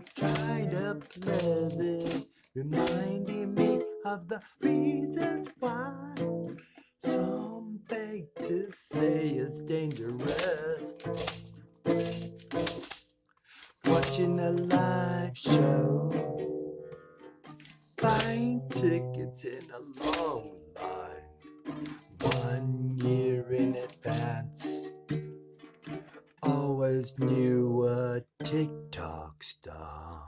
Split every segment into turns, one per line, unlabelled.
of dried up leather, reminding me of the reasons why. Some beg to say it's dangerous. Watching a live show, buying tickets in a long line, one year in advance. Always knew a uh, TikTok star.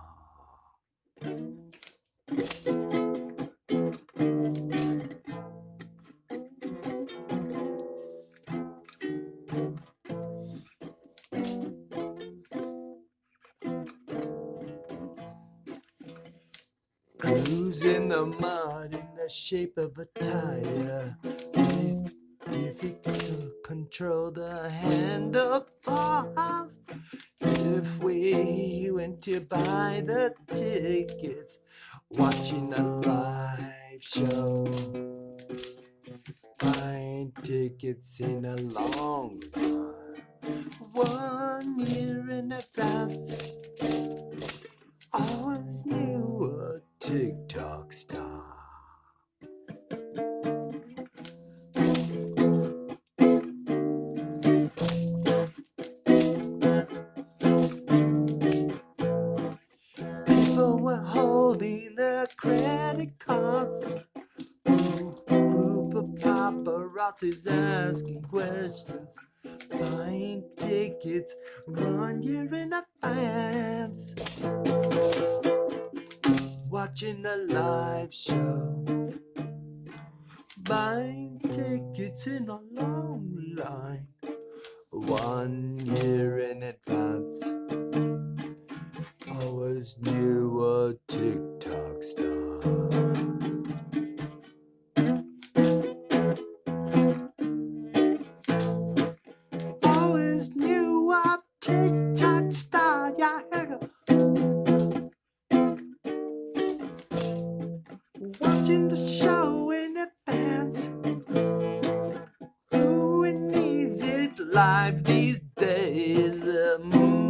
Who's in the mud in the shape of a tire? If control the handlebars, if we went to buy the tickets, watching a live show, buying tickets in a long line, one year in advance. between the credit cards. Group of paparazzi's asking questions, buying tickets one year in advance, watching a live show, buying tickets in a long line one year in advance. Always knew what to Tick tock star, yeah. Watching the show in advance. Who needs it live these days? Um,